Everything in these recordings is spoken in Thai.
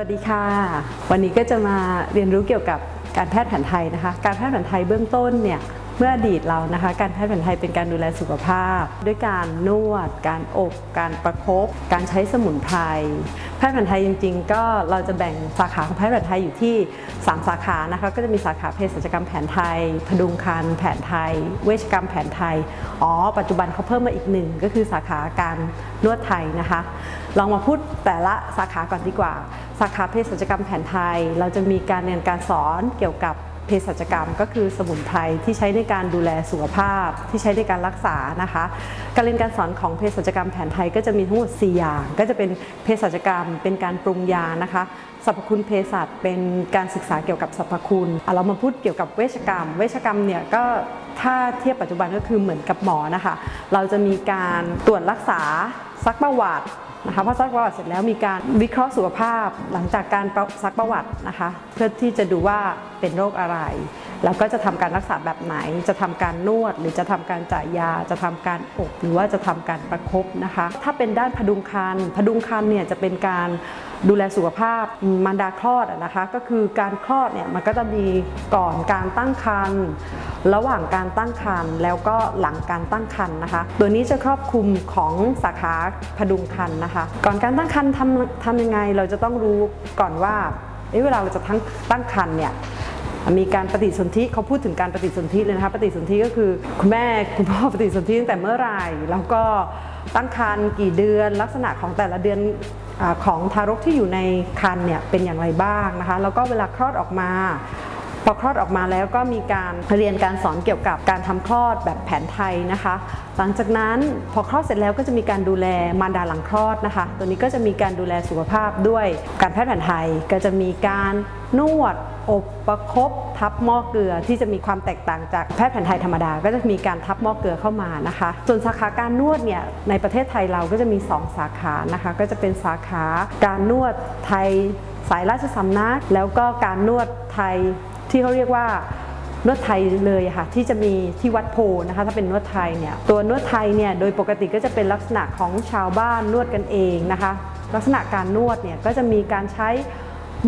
วัสดีค่ะ วันนี้ก็จะมาเรียนรู้เกี่ยวกับการแพทย์แผนไทยนะคะ การแพทย์แผนไทยเบื้องต้นเนี่ยเมื่ออดีตเรานะคะ การแพทย์แผนไทยเป็นการดูแลสุขภาพ ด้วยการนวด การอบ การประคบการใช้สมุนไพรแพทย์แผนไทยจริง ๆ ก็เราจะแบ่งสาขาของแพทย์แผนไทยอยู่ที่ 3 สาขานะคะ ก็จะมีสาขาเภสัชกรรมแผนไทย พดุงครรภ์แผนไทย เวชกรรมแผนไทยอ๋อปัจจุบันเขาเพิ่มมาอีกหนึ่งก็คือสาขาการนวดไทยนะคะ ลองมาพูดแต่ละสาขาก่อนดีกว่า สาขาเภสัชกรรมแผนไทย เราจะมีการเรียนการสอนเกี่ยวกับเภสัชกรรม ก็คือสมุนไพรที่ใช้ในการดูแลสุขภาพ ที่ใช้ในการรักษานะคะ การเรียนการสอนของเภสัชกรรมแผนไทยก็จะมีทั้งหมด 4 อย่าง ก็จะเป็นเภสัชกรรม เป็นการปรุงยานะคะสรรพคุณเภสัชเป็นการศึกษาเกี่ยวกับสรรพคุณอะเรามาพูดเกี่ยวกับเวชกรรม เวชกรรมเนี่ยก็ถ้าเทียบปัจจุบันก็คือเหมือนกับหมอนะคะ เราจะมีการตรวจรักษาซักประวัติ นะคะพอซักประวัติเสร็จแล้วมีการวิเคราะห์สุขภาพหลังจากการซักประวัตินะคะ เพื่อที่จะดูว่าเป็นโรคอะไร แล้วก็จะทำการรักษาแบบไหน จะทำการนวด หรือจะทำการจ่ายยา จะทำการอบหรือว่าจะทำการประคบนะคะ ถ้าเป็นด้านพดุงครรภ์พดุงครรภ์เนี่ยจะเป็นการดูแลสุขภาพมารดาคลอดนะคะ ก็คือการคลอดเนี่ยมันก็จะมีก่อนการตั้งครรภ์ระหว่างการตั้งครรภ์แล้วก็หลังการตั้งครรภ์นะคะ ตัวนี้จะครอบคลุมของสาขาพดุงครรภ์นะคะ ก่อนการตั้งครรภ์ทำทำยังไงเราจะต้องรู้ก่อนว่าเเวลาเราจะตั้งตั้งครรภ์เนี่ย มีการปฏิสนธิเขาพูดถึงการปฏิสนธิเลยนะคะปฏิสนธิก็คือคุณแม่คุณพ่อปฏิสนธิตั้งแต่เมื่อไหร่ แล้วก็ตั้งครรภ์กี่เดือน ลักษณะของแต่ละเดือนอของทารกที่อยู่ในครรภ์เนี่ยเป็นอย่างไรบ้างนะคะ แล้วก็เวลาคลอดออกมา พอคลอดออกมาแล้วก็มีการเรียนการสอนเกี่ยวกับการทำคลอดแบบแผนไทยนะคะ หลังจากนั้นพอคลอดเสร็จแล้วก็จะมีการดูแลมารดาหลังคลอดนะคะ ตัวนี้ก็จะมีการดูแลสุขภาพด้วยการแพทย์แผนไทยก็จะมีการนวดอบประคบทับหม้อเกลือที่จะมีความแตกต่างจากแพทย์แผนไทยธรรมดา ก็จะมีการทับหม้อเกลือเข้ามานะคะ ส่วนสาขาการนวดเนี่ยในประเทศไทยเราก็จะมี 2 สาขานะคะ ก็จะเป็นสาขาการนวดไทยสายราชสำนัก แล้วก็การนวดไทย ที่เขาเรียกว่านวดไทยเลยค่ะที่จะมีที่วัดโพนะคะถ้าเป็นนวดไทยเนี่ยตัวนวดไทยเนี่ยโดยปกติก็จะเป็นลักษณะของชาวบ้านนวดกันเองนะคะ ลักษณะการนวดเนี่ยก็จะมีการใช้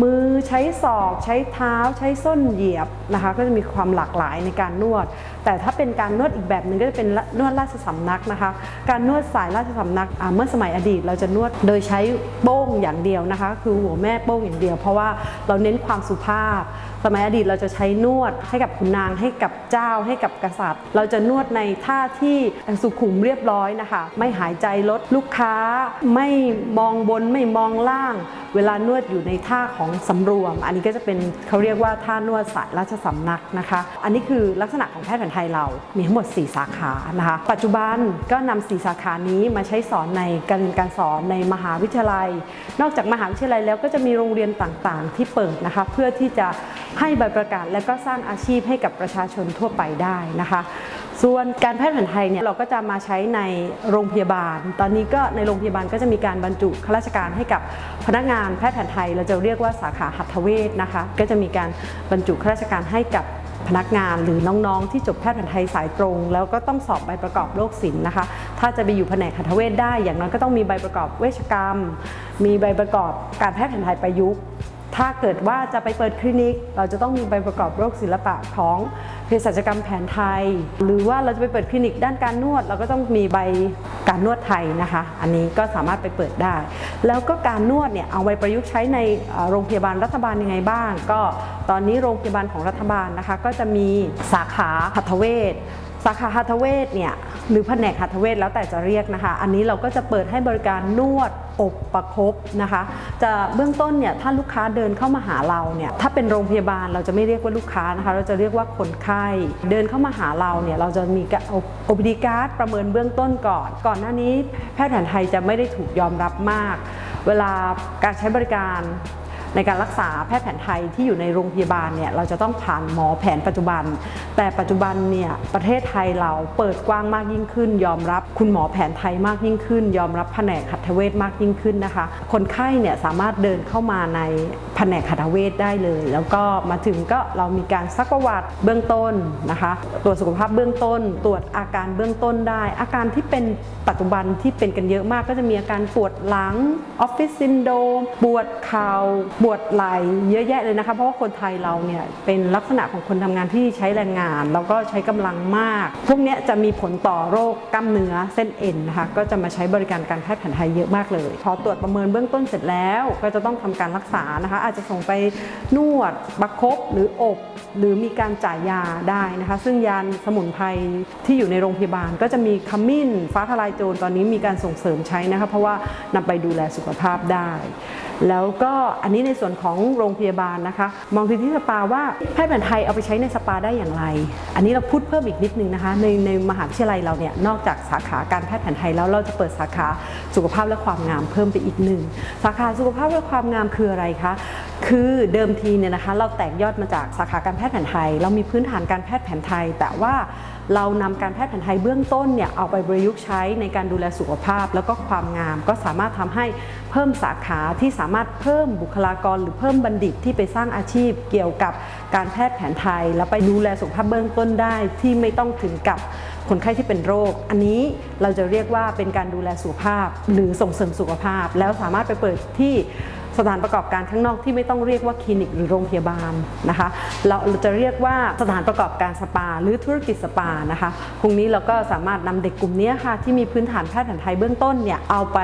มือใช้ศอก ใช้เท้า ใช้ส้นเหยียบนะคะ ก็จะมีความหลากหลายในการนวด แต่ถ้าเป็นการนวดอีกแบบหนึ่งก็จะเป็นนวดราชสำนักนะคะ การนวดสายราชสำนักเมื่อสมัยอดีตเราจะนวดโดยใช้โป้งอย่างเดียวนะคะ คือหัวแม่โป้งอย่างเดียว เพราะว่าเราเน้นความสุภาพ สมัยอดีตเราจะใช้นวดให้กับขุนนางให้กับเจ้าให้กับกษัตริย์ เราจะนวดในท่าที่สุขุมเรียบร้อยนะคะ ไม่หายใจลดลูกค้า ไม่มองบนไม่มองล่าง เวลานวดอยู่ในท่าของสำรวม อันนี้ก็จะเป็นเขาเรียกว่าท่านวดสายราชสำนักนะคะ อันนี้คือลักษณะของแพทย์แผนไทยเรา มีทั้งหมด 4 สาขานะคะ ปัจจุบันก็นำ4สาขานี้มาใช้สอนในการเรียนการสอนในมหาวิทยาลัย นอกจากมหาวิทยาลัยแล้วก็จะมีโรงเรียนต่างๆ ที่เปิดนะคะ เพื่อที่จะให้ใบประกาศและก็สร้างอาชีพให้กับประชาชนทั่วไปได้นะคะ ส่วนการแพทย์แผนไทยเนี่ยเราก็จะมาใช้ในโรงพยาบาล ตอนนี้ก็ในโรงพยาบาลก็จะมีการบรรจุข้าราชการให้กับพนักงานแพทย์แผนไทย เราจะเรียกว่าสาขาหัตถเวชนะคะ ก็จะมีการบรรจุข้าราชการให้กับพนักงานหรือน้องๆ ที่จบแพทย์แผนไทยสายตรง แล้วก็ต้องสอบใบประกอบโรคศิลป์นะคะ ถ้าจะไปอยู่แผนกหัตถเวชได้อย่างน้อยก็ต้องมีใบประกอบเวชกรรม มีใบประกอบการแพทย์แผนไทยประยุกต์ ถ้าเกิดว่าจะไปเปิดคลินิก เราจะต้องมีใบประกอบโรคศิลปะของเภสัชกรรมแผนไทย หรือว่าเราจะไปเปิดคลินิกด้านการนวด เราก็ต้องมีใบการนวดไทยนะคะ อันนี้ก็สามารถไปเปิดได้ แล้วก็การนวดเนี่ยเอาไปประยุกต์ใช้ในโรงพยาบาลรัฐบาลยังไงบ้าง ก็ตอนนี้โรงพยาบาลของรัฐบาลนะคะ ก็จะมีสาขาหัตถเวช สาขาหัตถเวชเนี่ยหรือแผนกหัตถเวชแล้วแต่จะเรียกนะคะ อันนี้เราก็จะเปิดให้บริการนวดอบประคบนะคะ จะเบื้องต้นเนี่ยถ้าลูกค้าเดินเข้ามาหาเราเนี่ยถ้าเป็นโรงพยาบาลเราจะไม่เรียกว่าลูกค้านะคะ เราจะเรียกว่าคนไข้เดินเข้ามาหาเราเนี่ยเราจะมีโอพีดีการ์ดประเมินเบื้องต้นก่อน ก่อนหน้านี้แพทย์แผนไทยจะไม่ได้ถูกยอมรับมาก เวลาการใช้บริการ ในการรักษาแพทย์แผนไทยที่อยู่ในโรงพยาบาลเนี่ยเราจะต้องผ่านหมอแผนปัจจุบัน แต่ปัจจุบันเนี่ยประเทศไทยเราเปิดกว้างมากยิ่งขึ้น ยอมรับคุณหมอแผนไทยมากยิ่งขึ้น ยอมรับแผนกหัตถเวชมากยิ่งขึ้นนะคะ คนไข้เนี่ยสามารถเดินเข้ามาในแผนกหัตถเวชได้เลย แล้วก็มาถึงก็เรามีการซักประวัติเบื้องต้นนะคะตรวจสุขภาพเบื้องต้น ตรวจอาการเบื้องต้นได้ อาการที่เป็นปัจจุบันที่เป็นกันเยอะมากก็จะมีอาการปวดหลัง office syndrome ปวดเข่าปวดไหล่เยอะแยะเลยนะคะ เพราะว่าคนไทยเราเนี่ยเป็นลักษณะของคนทำงานที่ใช้แรงงาน แล้วก็ใช้กำลังมาก พวกนี้จะมีผลต่อโรคกล้ามเนื้อเส้นเอ็นนะคะก็จะมาใช้บริการการแพทย์แผนไทยเยอะมากเลย พอตรวจประเมินเบื้องต้นเสร็จแล้ว ก็จะต้องทำการรักษานะคะ อาจจะส่งไปนวดประคบหรืออบ หรือมีการจ่ายยาได้นะคะ ซึ่งยาสมุนไพรที่อยู่ในโรงพยาบาล ก็จะมีขมิ้นฟ้าทลายโจรตอนนี้มีการส่งเสริมใช้นะคะเพราะว่านำไปดูแลสุขภาพได้ แล้วก็อันนี้ในส่วนของโรงพยาบาลนะคะ มองที่สปาว่าแพทย์แผนไทยเอาไปใช้ในสปาได้อย่างไร อันนี้เราพูดเพิ่มอีกนิดนึงนะคะ ในในมหาวิทยาลัยเราเนี่ยนอกจากสาขาการแพทย์แผนไทยแล้วเราจะเปิดสาขาสุขภาพและความงามเพิ่มไปอีกหนึ่งสาขาสุขภาพและความงามคืออะไรคะคือเดิมทีเนี่ยนะคะเราแตกยอดมาจากสาขาการแพทย์แผนไทย เรามีพื้นฐานการแพทย์แผนไทย แต่ว่า เรานำการแพทย์แผนไทยเบื้องต้นเนี่ยเอาไปประยุกต์ใช้ในการดูแลสุขภาพ แล้วก็ความงาม ก็สามารถทำให้เพิ่มสาขาที่สามารถเพิ่มบุคลากร หรือเพิ่มบัณฑิตที่ไปสร้างอาชีพเกี่ยวกับการแพทย์แผนไทย แล้วไปดูแลสุขภาพเบื้องต้นได้ที่ไม่ต้องถึงกับคนไข้ที่เป็นโรค อันนี้เราจะเรียกว่าเป็นการดูแลสุขภาพ หรือส่งเสริมสุขภาพ แล้วสามารถไปเปิดที่ สถานประกอบการข้างนอกที่ไม่ต้องเรียกว่าคลินิกหรือโรงพยาบาลนะคะ เราจะเรียกว่าสถานประกอบการสปา หรือธุรกิจสปานะคะพรุ่งนี้เราก็สามารถนำเด็กกลุ่มนี้ค่ะที่มีพื้นฐานแพทย์แผนไทยเบื้องต้นเนี่ยเอาไป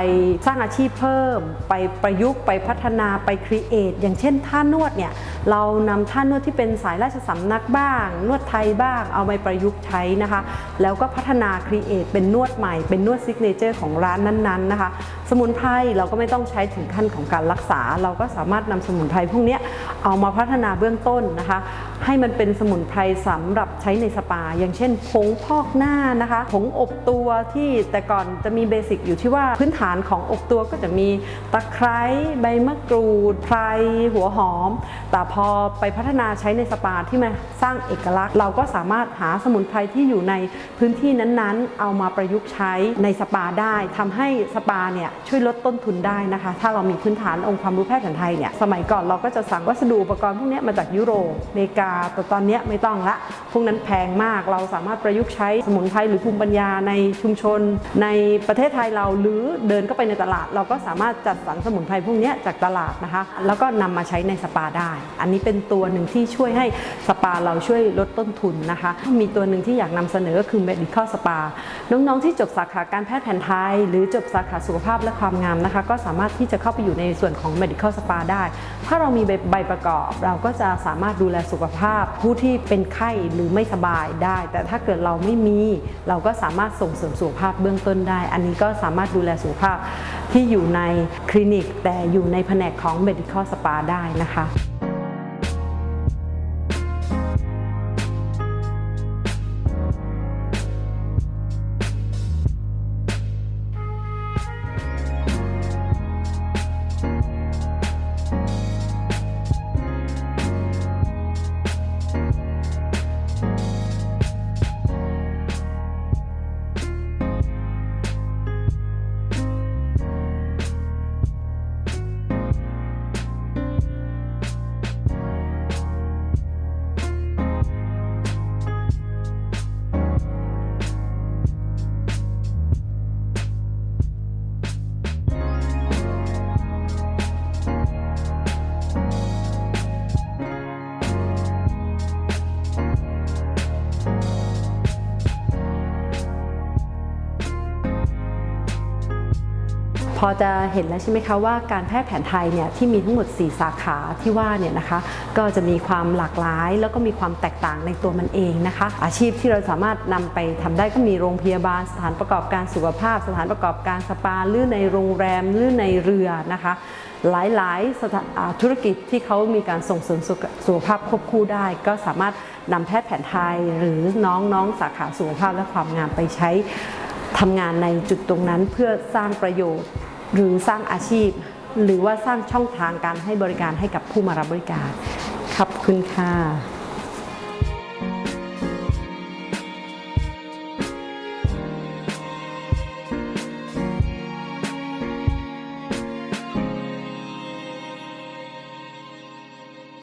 สร้างอาชีพเพิ่ม ไปประยุกต์ไปพัฒนาไปครีเอทอย่างเช่นท่านวดเนี่ยเรานำท่านวดที่เป็นสายราชสำนักบ้าง นวดไทยบ้าง เอาไปประยุกต์ใช้นะคะ แล้วก็พัฒนา create เป็นนวดใหม่เป็นนวด signature ของร้านนั้นๆนะคะ สมุนไพรเราก็ไม่ต้องใช้ถึงขั้นของการรักษา เราก็สามารถนำสมุนไพรพวกนี้เอามาพัฒนาเบื้องต้นนะคะ ให้มันเป็นสมุนไพรสำหรับใช้ในสปา อย่างเช่นผงพอกหน้านะคะผงอบตัวที่แต่ก่อนจะมี basic อยู่ที่ว่าพื้นฐานของอบตัวก็จะมีตะไคร้ใบมะกรูดไพลหัวหอม แต่พอไปพัฒนาใช้ในสปาที่มาสร้างเอกลักษณ์ เราก็สามารถหาสมุนไพรที่อยู่ในพื้นที่นั้นๆ เอามาประยุกต์ใช้ในสปาได้ทำให้สปาเนี่ยช่วยลดต้นทุนได้นะคะ ถ้าเรามีพื้นฐานองค์ความรู้แพทย์แผนไทยเนี่ยสมัยก่อนเราก็จะสั่งวัสดุอุปกรณ์พวกนี้มาจากยุโรปอเมริกาแต่ตอนนี้ไม่ต้องละ พวกนั้นแพงมากเราสามารถประยุกต์ใช้สมุนไพรหรือภูมิปัญญาในชุมชน ในประเทศไทยเราหรือเดินเข้าไปในตลาด เราก็สามารถจัดสรรสมุนไพรพวกนี้จากตลาดนะคะ แล้วก็นำมาใช้ในสปาได้ อันนี้เป็นตัวหนึ่งที่ช่วยให้สปาเราช่วยลดต้นทุนนะคะ มีตัวหนึ่งที่อยากนำเสนอก็คือ medical spa น้องๆที่จบสาขาการแพทย์แผนไทย หรือจบสาขาสุขภาพและความงามนะคะ ก็สามารถที่จะเข้าไปอยู่ในส่วนของ medical spa ได้ ถ้าเรามีใบประกอบเราก็จะสามารถดูแลสุขภาพผู้ที่เป็นไข้หรือไม่สบายได้ แต่ถ้าเกิดเราไม่มีเราก็สามารถส่งเสริมสุขภาพเบื้องต้นได้ อันนี้ก็สามารถดูแลสุขภาพที่อยู่ในคลินิก แต่อยู่ในแผนกของ medical spa ได้นะคะ พอจะเห็นแล้วใช่ไหมคะว่าการแพทย์แผนไทยเนี่ยที่มีทั้งหมด 4 สาขาที่ว่าเนี่ยนะคะก็จะมีความหลากหลาย แล้วก็มีความแตกต่างในตัวมันเองนะคะ อาชีพที่เราสามารถนำไปทำได้ก็มีโรงพยาบาล สถานประกอบการสุขภาพ สถานประกอบการสปาหรือในโรงแรมหรือในเรือนะคะหลายๆธุรกิจที่เขามีการส่งเสริมสุขสุขภาพควบคู่ได้ ก็สามารถนำแพทย์แผนไทยหรือน้องๆสาขาสุขภาพและความงามไปใช้ทำงานในจุดตรงนั้นเพื่อสร้างประโยชน์ หรือสร้างอาชีพ หรือว่าสร้างช่องทางการให้บริการให้กับผู้มารับบริการขอบคุณค่ะ